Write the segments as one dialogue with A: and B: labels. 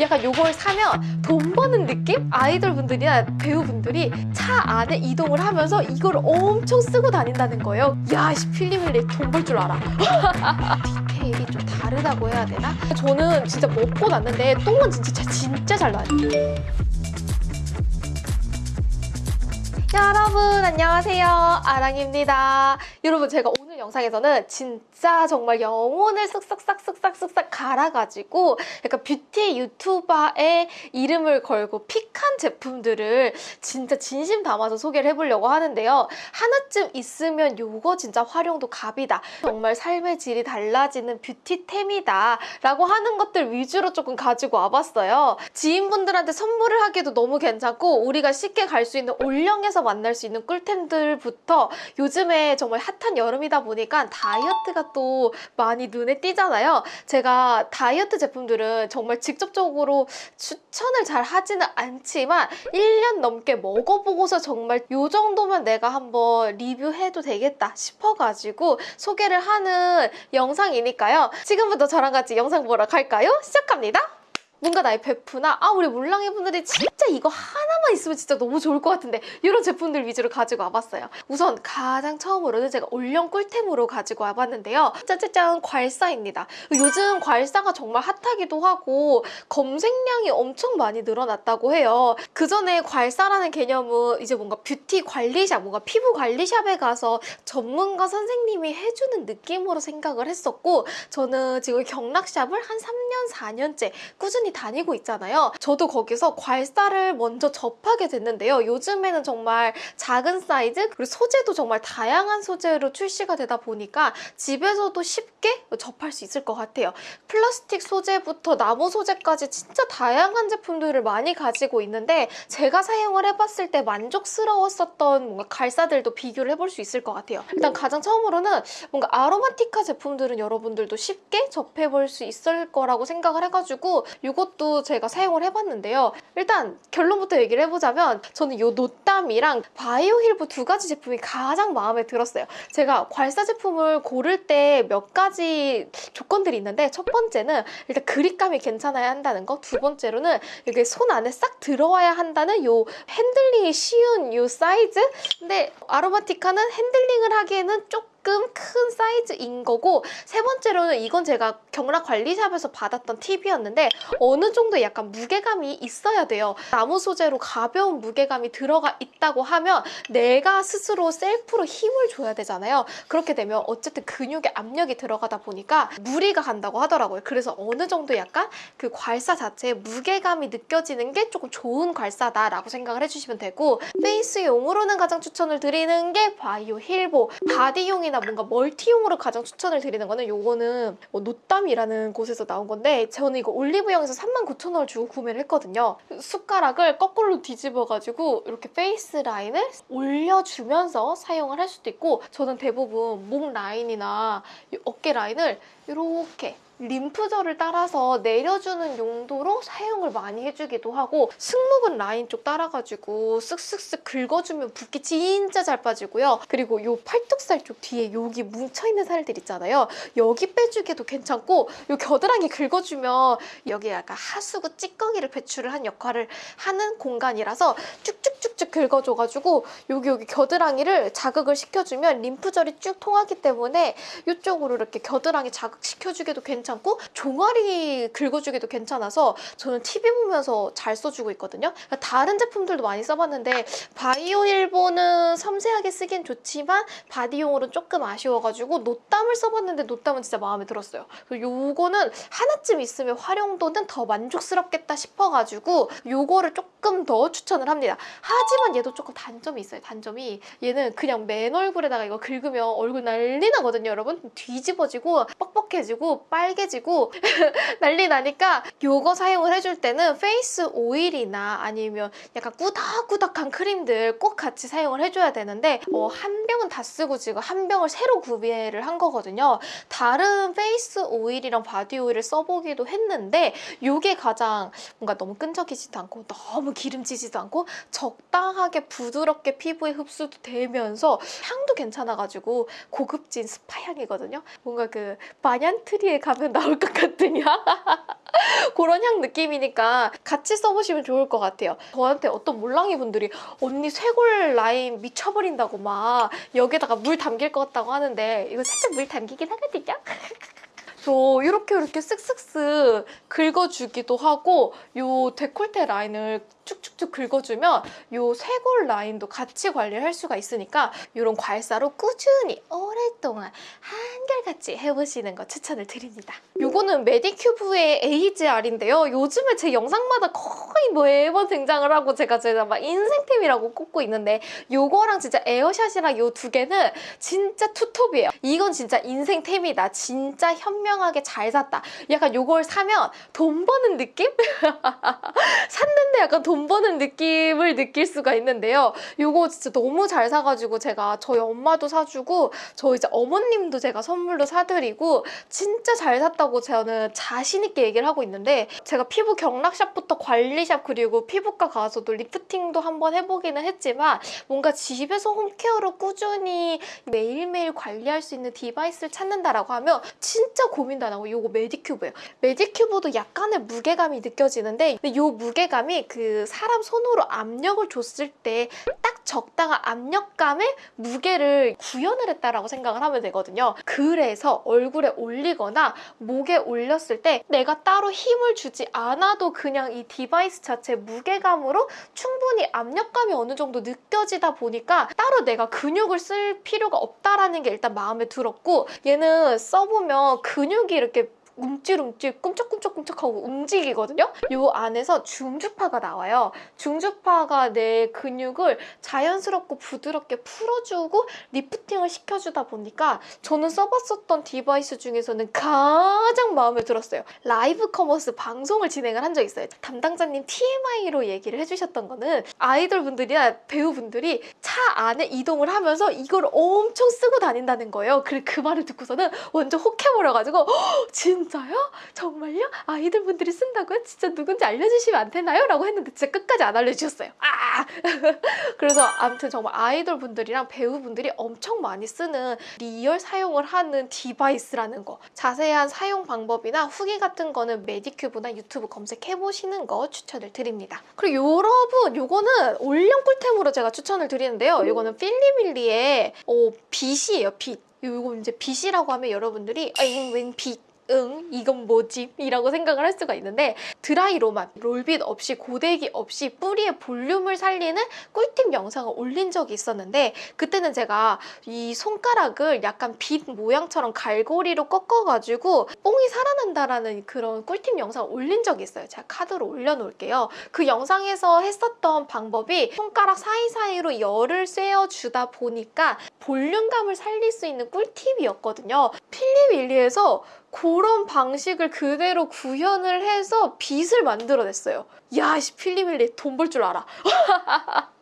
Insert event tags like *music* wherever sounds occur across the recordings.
A: 약간 요걸 사면 돈 버는 느낌? 아이돌 분들이나 배우분들이 차 안에 이동을 하면서 이걸 엄청 쓰고 다닌다는 거예요. 야, 씨, 필리밀리 돈 벌 줄 알아. *laughs* 디테일이 좀 다르다고 해야 되나? 저는 진짜 먹고 났는데 똥은 진짜 진짜 잘 나요. 여러분 안녕하세요 아랑입니다 여러분 제가 오늘 영상에서는 진 짜 정말 영혼을 쓱싹싹쓱싹쓱싹 갈아가지고 약간 뷰티 유튜버의 이름을 걸고 픽한 제품들을 진짜 진심 담아서 소개를 해보려고 하는데요. 하나쯤 있으면 요거 진짜 활용도 갑이다. 정말 삶의 질이 달라지는 뷰티템이다 라고 하는 것들 위주로 조금 가지고 와봤어요. 지인분들한테 선물을 하기도 너무 괜찮고 우리가 쉽게 갈 수 있는 올영에서 만날 수 있는 꿀템들부터 요즘에 정말 핫한 여름이다 보니까 다이어트가 또 많이 눈에 띄잖아요. 제가 다이어트 제품들은 정말 직접적으로 추천을 잘 하지는 않지만 1년 넘게 먹어보고서 정말 요 정도면 내가 한번 리뷰해도 되겠다 싶어가지고 소개를 하는 영상이니까요. 지금부터 저랑 같이 영상 보러 갈까요? 시작합니다. 뭔가 나의 베프나 아 우리 물랑이 분들이 진짜 이거 하나만 있으면 진짜 너무 좋을 것 같은데 이런 제품들 위주로 가지고 와봤어요. 우선 가장 처음으로는 제가 올영 꿀템으로 가지고 와봤는데요. 짜자잔 괄사입니다. 요즘 괄사가 정말 hot하기도 하고 검색량이 엄청 많이 늘어났다고 해요. 그 전에 괄사라는 개념은 이제 뭔가 뷰티 관리샵, 뭔가 피부 관리샵에 가서 전문가 선생님이 해주는 느낌으로 생각을 했었고 저는 지금 경락샵을 한 3년, 4년째 꾸준히 다니고 있잖아요. 저도 거기서 괄사를 먼저 접하게 됐는데요. 요즘에는 정말 작은 사이즈 그리고 소재도 정말 다양한 소재로 출시가 되다 보니까 집에서도 쉽게 접할 수 있을 것 같아요. 플라스틱 소재부터 나무 소재까지 진짜 다양한 제품들을 많이 가지고 있는데 제가 사용을 해봤을 때 만족스러웠었던 뭔가 괄사들도 비교를 해볼 수 있을 것 같아요. 일단 가장 처음으로는 뭔가 아로마티카 제품들은 여러분들도 쉽게 접해볼 수 있을 거라고 생각을 해가지고 이 것도 제가 사용을 해봤는데요. 일단 결론부터 얘기를 해보자면 저는 이 노땀이랑 바이오 힐브 두 가지 제품이 가장 마음에 들었어요. 제가 괄사 제품을 고를 때 몇 가지 조건들이 있는데 첫 번째는 일단 그립감이 괜찮아야 한다는 거. 두 번째로는 이게 손 안에 싹 들어와야 한다는 요 핸들링이 쉬운 요 사이즈? 근데 아로마티카는 핸들링을 하기에는 조금 조금 큰 사이즈인 거고 세 번째로는 이건 제가 경락 관리샵에서 받았던 팁이었는데 어느 정도 약간 무게감이 있어야 돼요. 나무 소재로 가벼운 무게감이 들어가 있다고 하면 내가 스스로 self로 힘을 줘야 되잖아요. 그렇게 되면 어쨌든 근육에 압력이 들어가다 보니까 무리가 간다고 하더라고요. 그래서 어느 정도 약간 그 괄사 자체에 무게감이 느껴지는 게 조금 좋은 괄사다라고 생각을 해주시면 되고 face용으로는 가장 추천을 드리는 게 바이오힐보 body용이나 뭔가 multi용으로 가장 추천을 드리는 거는 요거는 뭐 노땀이라는 곳에서 나온 건데 저는 이거 올리브영에서 39,000원을 주고 구매를 했거든요. 숟가락을 거꾸로 뒤집어가지고 이렇게 face 라인을 올려주면서 사용을 할 수도 있고 저는 대부분 목 라인이나 어깨 라인을 이렇게 림프절을 따라서 내려주는 용도로 사용을 많이 해주기도 하고 승모근 라인 쪽 따라가지고 쓱쓱쓱 긁어주면 붓기 진짜 잘 빠지고요. 그리고 요 팔뚝살 쪽 뒤에 여기 뭉쳐있는 살들 있잖아요. 여기 빼주기도 괜찮고 요 겨드랑이 긁어주면 여기 약간 하수구 찌꺼기를 배출을 한 역할을 하는 공간이라서 쭉쭉 쭉쭉 긁어줘가지고 여기 여기 겨드랑이를 자극을 시켜주면 림프절이 쭉 통하기 때문에 이쪽으로 이렇게 겨드랑이 자극시켜주기도 괜찮고 종아리 긁어주기도 괜찮아서 저는 TV 보면서 잘 써주고 있거든요. 그러니까 다른 제품들도 많이 써봤는데 바이오 일보는 섬세하게 쓰긴 좋지만 바디용으로는 조금 아쉬워가지고 노땀을 써봤는데 노땀은 진짜 마음에 들었어요. 요거는 하나쯤 있으면 활용도는 더 만족스럽겠다 싶어가지고 요거를 조금 더 추천을 합니다. 하지만 얘도 조금 단점이 있어요. 단점이 얘는 그냥 맨 얼굴에다가 이거 긁으면 얼굴 난리 나거든요, 여러분. 뒤집어지고 뻑뻑해지고 빨개 빨개지고 *laughs* 난리 나니까 요거 사용을 해줄 때는 face 오일이나 아니면 약간 꾸덕꾸덕한 크림들 꼭 같이 사용을 해줘야 되는데 어, 한 병은 다 쓰고 지금 한 병을 새로 구매를 한 거거든요. 다른 face 오일이랑 body 오일을 써보기도 했는데 요게 가장 뭔가 너무 끈적이지도 않고 너무 기름지지도 않고 적 당하게 부드럽게 피부에 흡수도 되면서 향도 괜찮아가지고 고급진 스파 향이거든요. 뭔가 그 마년트리에 가면 나올 것 같은 향? *laughs* 그런 향 느낌이니까 같이 써보시면 좋을 것 같아요. 저한테 어떤 몰랑이 분들이 언니 쇄골 라인 미쳐버린다고 막 여기다가 물 담길 것 같다고 하는데 이거 살짝 물 담기긴 하거든요. *laughs* 저 이렇게 이렇게 쓱쓱쓱 긁어주기도 하고 요 데콜테 라인을 쭉쭉쭉 긁어주면 요 쇄골 라인도 같이 관리를 할 수가 있으니까 이런 괄사로 꾸준히 오랫동안 한결 같이 해보시는 거 추천을 드립니다. 요거는 메디큐브의 AGR인데요. 요즘에 제 영상마다 거의 뭐 매번 등장을 하고 제가 제가 막 인생템이라고 꼽고 있는데 요거랑 진짜 에어샷이랑 요 두 개는 진짜 투톱이에요. 이건 진짜 인생템이다. 진짜 현명하게 잘 샀다. 약간 요걸 사면 돈 버는 느낌? *laughs* 샀는데 약간 돈 버는 느낌을 느낄 수가 있는데요. 요거 진짜 너무 잘 사가지고 제가 저희 엄마도 사주고 저 이제 어머님도 제가 선물 로 사드리고 진짜 잘 샀다고 저는 자신 있게 얘기를 하고 있는데 제가 피부 경락샵부터 관리샵 그리고 피부과 가서도 리프팅도 한번 해보기는 했지만 뭔가 집에서 home care로 꾸준히 매일매일 관리할 수 있는 device를 찾는다라고 하면 진짜 고민도 안 하고 요거 메디큐브예요. 메디큐브도 약간의 무게감이 느껴지는데 요 무게감이 그 사람 손으로 압력을 줬을 때 딱 적당한 압력감의 무게를 구현을 했다라고 생각을 하면 되거든요. 그래서 얼굴에 올리거나 목에 올렸을 때 내가 따로 힘을 주지 않아도 그냥 이 device 자체 무게감으로 충분히 압력감이 어느 정도 느껴지다 보니까 따로 내가 근육을 쓸 필요가 없다라는 게 일단 마음에 들었고 얘는 써보면 근육이 이렇게 움찔움찔 꿈쩍꿈쩍꿈쩍하고 움직이거든요. 요 안에서 중주파가 나와요. 중주파가 내 근육을 자연스럽고 부드럽게 풀어주고 lifting을 시켜주다 보니까 저는 써봤었던 device 중에서는 가장 마음에 들었어요. live commerce 방송을 진행을 한적 있어요. 담당자님 TMI로 얘기를 해주셨던 거는 아이돌 분들이나 배우분들이 차 안에 이동을 하면서 이걸 엄청 쓰고 다닌다는 거예요. 그, 그 말을 듣고서는 완전 혹해버려가지고 진짜요? 정말요? 아이돌 분들이 쓴다고요? 진짜 누군지 알려주시면 안 되나요? 라고 했는데 진짜 끝까지 안 알려주셨어요. 아! *laughs* 그래서 아무튼 정말 아이돌 분들이랑 배우분들이 엄청 많이 쓰는 real 사용을 하는 device라는 거. 자세한 사용 방법이나 후기 같은 거는 메디큐브나 유튜브 검색해보시는 거 추천을 드립니다. 그리고 여러분, 요거는 올영 꿀템으로 제가 추천을 드리는데요. 요거는 필리밀리의 어, 빗이에요, 빗. 요거 이제 빗이라고 하면 여러분들이 아잉 웬 빗. 응 이건 뭐지? 이라고 생각을 할 수가 있는데 드라이로만 롤빗 없이 고데기 없이 뿌리의 볼륨을 살리는 꿀팁 영상을 올린 적이 있었는데 그때는 제가 이 손가락을 약간 빛 모양처럼 갈고리로 꺾어가지고 뽕이 살아난다라는 그런 꿀팁 영상을 올린 적이 있어요. 제가 카드로 올려놓을게요. 그 영상에서 했었던 방법이 손가락 사이사이로 열을 쐬어주다 보니까 볼륨감을 살릴 수 있는 꿀팁이었거든요. 필리윌리에서 그런 방식을 그대로 구현을 해서 빛을 만들어냈어요. 야, 씨, 필리밀리 돈 벌 줄 알아. *laughs*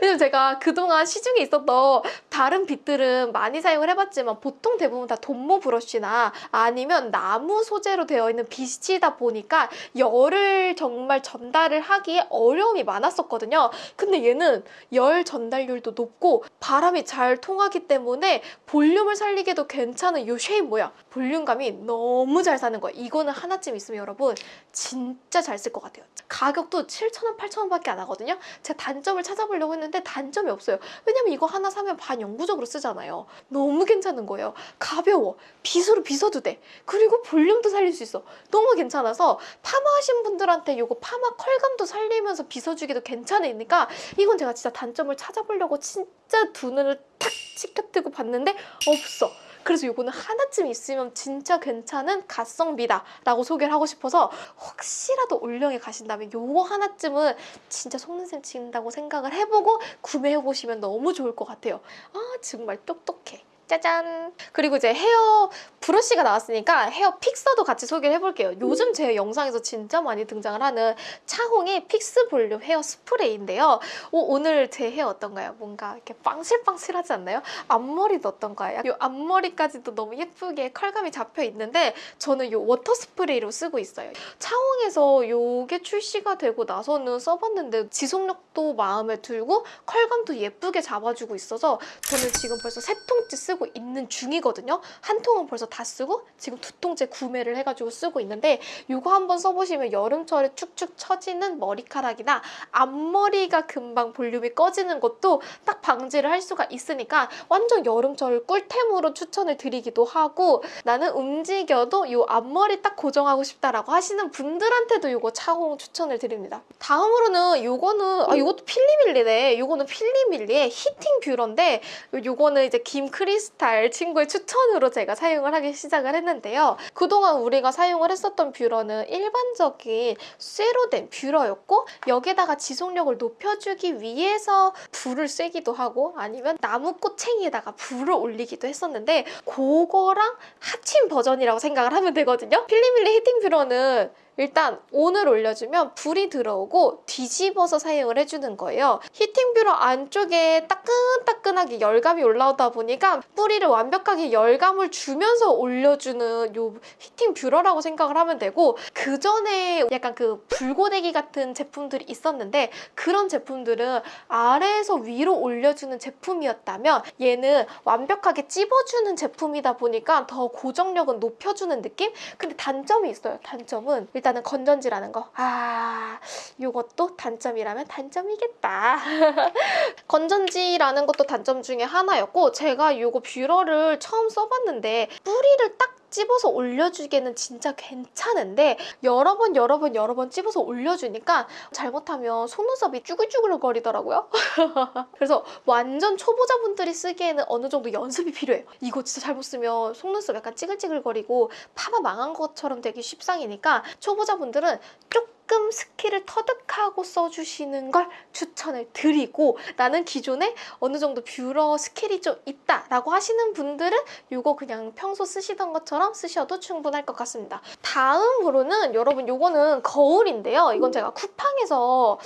A: 왜냐면 제가 그동안 시중에 있었던 다른 빛들은 많이 사용을 해봤지만 보통 대부분 다 돈모 브러쉬나 아니면 나무 소재로 되어 있는 빛이다 보니까 열을 정말 전달을 하기에 어려움이 많았었거든요. 근데 얘는 열 전달률도 높고 바람이 잘 통하기 때문에 볼륨을 살리기도 괜찮은 이 쉐입 모양 볼륨감이 너무 잘 사는 거예요. 이거는 하나쯤 있으면 여러분 진짜 잘 쓸 것 같아요. 가격도 7,000원, 8,000원밖에 안 하거든요. 제가 단점을 찾아보 려고 했는데 단점이 없어요. 왜냐면 이거 하나 사면 반 영구적으로 쓰잖아요. 너무 괜찮은 거예요. 가벼워. 빗으로 빗어도 돼. 그리고 볼륨도 살릴 수 있어. 너무 괜찮아서 파마 하신 분들한테 이거 파마 컬감도 살리면서 빗어주기도 괜찮으니까 이건 제가 진짜 단점을 찾아보려고 진짜 두 눈을 탁 치켜뜨고 봤는데 없어. 그래서 이거는 하나쯤 있으면 진짜 괜찮은 가성비다 라고 소개를 하고 싶어서 혹시라도 올영에 가신다면 요거 하나쯤은 진짜 속는셈 친다고 생각을 해보고 구매해보시면 너무 좋을 것 같아요. 아 정말 똑똑해. 짜잔! 그리고 이제 hair brush가 나왔으니까 헤어 픽서도 같이 소개를 해볼게요. 요즘 제 영상에서 진짜 많이 등장을 하는 차홍의 픽스 볼륨 헤어 스프레이인데요. 오, 오늘 제 헤어 어떤가요? 뭔가 이렇게 빵실빵실하지 않나요? 앞머리도 어떤가요? 이 앞머리까지도 너무 예쁘게 컬감이 잡혀 있는데 저는 이 water 스프레이로 쓰고 있어요. 차홍에서 이게 출시가 되고 나서는 써봤는데 지속력도 마음에 들고 컬감도 예쁘게 잡아주고 있어서 저는 지금 벌써 세 통째 쓰고 쓰고 있는 중이거든요. 한 통은 벌써 다 쓰고 지금 두 통째 구매를 해가지고 쓰고 있는데 이거 한번 써보시면 여름철에 축축 처지는 머리카락이나 앞머리가 금방 볼륨이 꺼지는 것도 딱 방지를 할 수가 있으니까 완전 여름철 꿀템으로 추천을 드리기도 하고 나는 움직여도 이 앞머리 딱 고정하고 싶다라고 하시는 분들한테도 이거 차공 추천을 드립니다. 다음으로는 이거는 아 이것도 필리밀리네. 이거는 필리밀리의 히팅 뷰러인데 이거는 이제 김크리스탈 친구의 추천으로 제가 사용을 하기 시작을 했는데요. 그동안 우리가 사용을 했었던 뷰러는 일반적인 쇠로 된 뷰러였고 여기다가 지속력을 높여주기 위해서 불을 쐬기도 하고 아니면 나무 꼬챙이에다가 불을 올리기도 했었는데 그거랑 합친 버전이라고 생각을 하면 되거든요. 필리밀리 heating 뷰러는 일단 on을 올려주면 불이 들어오고 뒤집어서 사용을 해주는 거예요. heating 뷰러 안쪽에 따끈따끈하게 열감이 올라오다 보니까 뿌리를 완벽하게 열감을 주면서 올려주는 요 heating 뷰러라고 생각을 하면 되고 그 전에 약간 그 불고데기 같은 제품들이 있었는데 그런 제품들은 아래에서 위로 올려주는 제품이었다면 얘는 완벽하게 찝어주는 제품이다 보니까 더 고정력은 높여주는 느낌? 근데 단점이 있어요. 단점은 일단 은 건전지라는 거. 아, 요것도 단점이라면 단점이겠다. *laughs* 건전지라는 것도 단점 중에 하나였고 제가 요거 뷰러를 처음 써봤는데 뿌리를 딱 찝어서 올려주기에는 진짜 괜찮은데 여러 번 여러 번 여러 번 찝어서 올려주니까 잘못하면 속눈썹이 쭈글쭈글 거리더라고요. *laughs* 그래서 완전 초보자분들이 쓰기에는 어느 정도 연습이 필요해요. 이거 진짜 잘못 쓰면 속눈썹 약간 찌글찌글거리고 파마 망한 것처럼 되기 십상이니까 초보자분들은 조금 skill을 터득하고 써주시는 걸 추천을 드리고 나는 기존에 어느 정도 뷰러 skill이 좀 있다라고 하시는 분들은 이거 그냥 평소 쓰시던 것처럼 쓰셔도 충분할 것 같습니다. 다음으로는 여러분 이거는 거울인데요. 이건 제가 쿠팡에서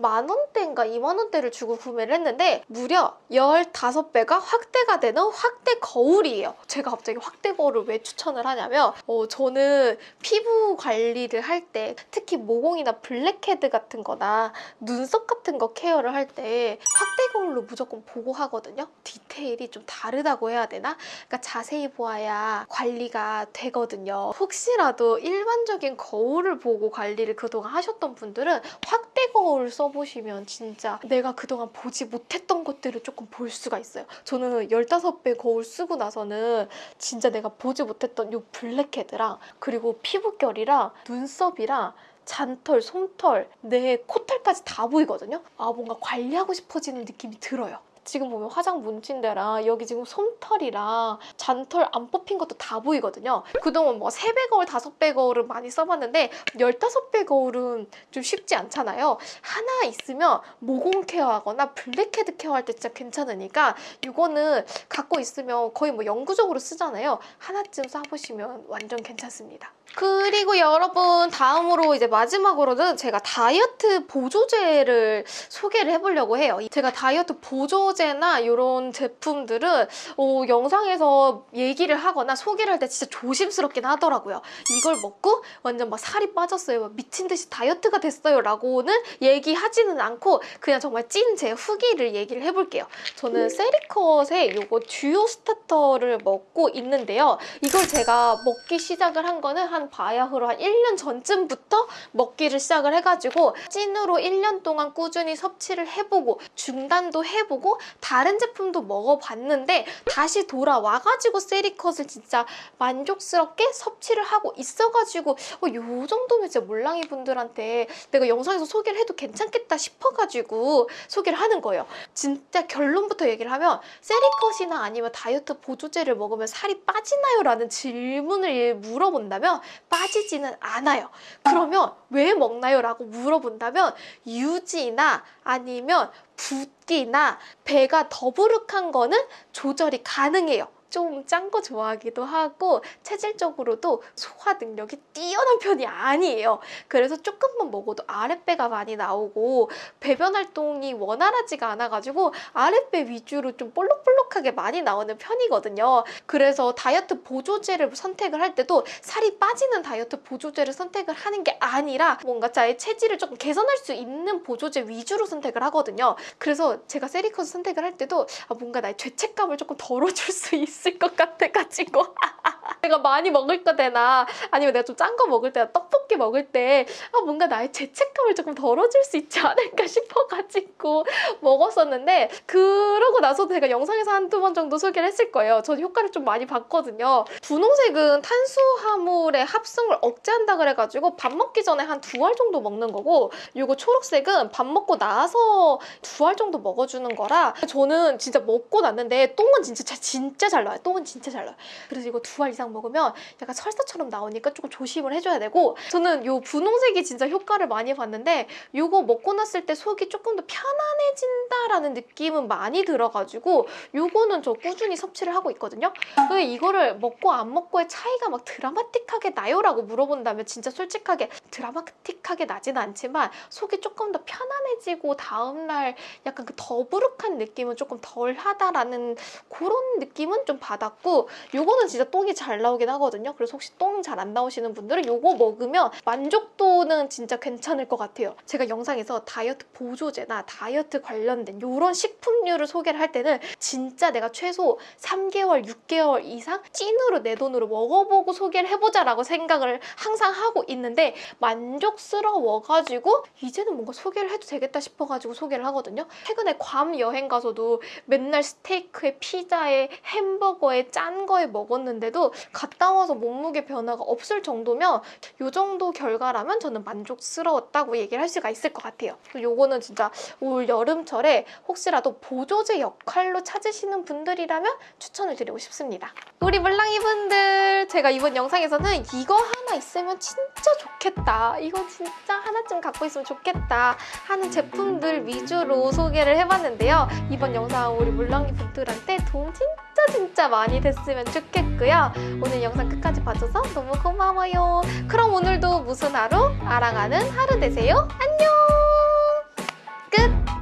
A: 만 원대인가 2만 원대를 주고 구매를 했는데 무려 15배가 확대가 되는 확대 거울이에요. 제가 갑자기 확대 거울을 왜 추천을 하냐면 어, 저는 피부 관리를 할 때 특히 모공이나 블랙헤드 같은 거나 눈썹 같은 거 care를 할 때 확대 거울로 무조건 보고 하거든요. 디테일이 좀 다르다고 해야 되나? 그러니까 자세히 보아야 관리가 되거든요. 혹시라도 일반적인 거울을 보고 관리를 그동안 하셨던 분들은 확대 거울 써 써보시면 진짜 내가 그동안 보지 못했던 것들을 조금 볼 수가 있어요. 저는 15배 거울 쓰고 나서는 진짜 내가 보지 못했던 이 블랙헤드랑 그리고 피부결이랑 눈썹이랑 잔털, 솜털, 내 코털까지 다 보이거든요. 아 뭔가 관리하고 싶어지는 느낌이 들어요. 지금 보면 화장 뭉친 데랑 여기 지금 솜털이랑 잔털 안 뽑힌 것도 다 보이거든요. 그동안 뭐 3배 거울, 5배 거울을 많이 써봤는데 15배 거울은 좀 쉽지 않잖아요. 하나 있으면 모공 care하거나 blackhead care할 때 진짜 괜찮으니까 이거는 갖고 있으면 거의 뭐 영구적으로 쓰잖아요. 하나쯤 써보시면 완전 괜찮습니다. 그리고 여러분 다음으로 이제 마지막으로는 제가 다이어트 보조제를 소개를 해보려고 해요. 제가 다이어트 보조제나 이런 제품들은 어, 영상에서 얘기를 하거나 소개를 할 때 진짜 조심스럽긴 하더라고요. 이걸 먹고 완전 막 살이 빠졌어요. 막 미친 듯이 다이어트가 됐어요. 라고는 얘기하지는 않고 그냥 정말 찐 제 후기를 얘기를 해볼게요. 저는 세리컷의 이거 듀오 스타터를 먹고 있는데요. 이걸 제가 먹기 시작을 한 거는 한 바야흐로 한 1년 전쯤부터 먹기를 시작을 해가지고 찐으로 1년 동안 꾸준히 섭취를 해보고 중단도 해보고 다른 제품도 먹어봤는데 다시 돌아와가지고 세리컷을 진짜 만족스럽게 섭취를 하고 있어가지고 어, 요 정도면 진짜 몰랑이 분들한테 내가 영상에서 소개를 해도 괜찮겠다 싶어가지고 소개를 하는 거예요. 진짜 결론부터 얘기를 하면 세리컷이나 아니면 다이어트 보조제를 먹으면 살이 빠지나요? 라는 질문을 물어본다면 빠지지는 않아요. 그러면 왜 먹나요? 라고 물어본다면 유지나 아니면 붓기나 배가 더부룩한 거는 조절이 가능해요. 좀 짠 거 좋아하기도 하고 체질적으로도 소화 능력이 뛰어난 편이 아니에요. 그래서 조금만 먹어도 아랫배가 많이 나오고 배변 활동이 원활하지가 않아가지고 아랫배 위주로 좀 볼록볼록하게 많이 나오는 편이거든요. 그래서 다이어트 보조제를 선택을 할 때도 살이 빠지는 다이어트 보조제를 선택을 하는 게 아니라 뭔가 자의 체질을 조금 개선할 수 있는 보조제 위주로 선택을 하거든요. 그래서 제가 세리커스 선택을 할 때도 아, 뭔가 나의 죄책감을 조금 덜어줄 수 있을 것 같아가지고 *laughs* 내가 많이 먹을 거 되나 아니면 내가 좀 짠 거 먹을 때나 떡볶이 먹을 때 아, 뭔가 나의 죄책감을 조금 덜어줄 수 있지 않을까 *laughs* 싶어가지고 먹었었는데 그러고 나서 제가 영상에서 한두 번 정도 소개를 했을 거예요. 전 효과를 좀 많이 봤거든요. 분홍색은 탄수화물의 합성을 억제한다 그래가지고 밥 먹기 전에 한 두 알 정도 먹는 거고 이거 초록색은 밥 먹고 나서 두 알 정도 먹어주는 거라 저는 진짜 먹고 났는데 똥은 진짜 잘- 진짜 잘 나와요. 똥은 진짜 잘 나와요. 그래서 이거 두 알 이상 먹으면 약간 설사처럼 나오니까 조금 조심을 해줘야 되고 저는 요 분홍색이 진짜 효과를 많이 봤는데 요거 먹고 났을 때 속이 조금 더 편안해진다라는 느낌은 많이 들어가지고 요거는 저 꾸준히 섭취를 하고 있거든요. 근데 이거를 먹고 안 먹고의 차이가 막 드라마틱하게 나요 라고 물어본다면 진짜 솔직하게 드라마틱하게 나지는 않지만 속이 조금 더 편안해지고 다음날 약간 그 더부룩한 느낌은 조금 덜하다라는 그런 느낌은 좀 받았고 요거는 진짜 똥이 잘 나오긴 하거든요. 그래서 혹시 똥 잘 안 나오시는 분들은 요거 먹으면 만족도는 진짜 괜찮을 것 같아요. 제가 영상에서 다이어트 보조제나 다이어트 관련된 요런 식품류를 소개를 할 때는 진짜 내가 최소 3개월, 6개월 이상 찐으로 내 돈으로 먹어보고 소개를 해보자 라고 생각을 항상 하고 있는데 만족스러워가지고 이제는 뭔가 소개를 해도 되겠다 싶어가지고 소개를 하거든요. 최근에 괌 여행 가서도 맨날 스테이크에 피자에 햄버거 에 짠 거에 먹었는데도 갔다 와서 몸무게 변화가 없을 정도면 요 정도 결과라면 저는 만족스러웠다고 얘기를 할 수가 있을 것 같아요. 요거는 진짜 올 여름철에 혹시라도 보조제 역할로 찾으시는 분들이라면 추천을 드리고 싶습니다. 우리 물랑이 분들 제가 이번 영상에서는 이거 하나 있으면 진짜 좋겠다. 이거 진짜 하나쯤 갖고 있으면 좋겠다 하는 제품들 위주로 소개를 해봤는데요. 이번 영상 우리 물랑이 분들한테 도움 진짜 진짜 많이 됐으면 좋겠고요. 오늘 영상 끝까지 봐줘서 너무 고마워요. 그럼 오늘도 무슨 하루? 아랑하는 하루 되세요. 안녕! 끝!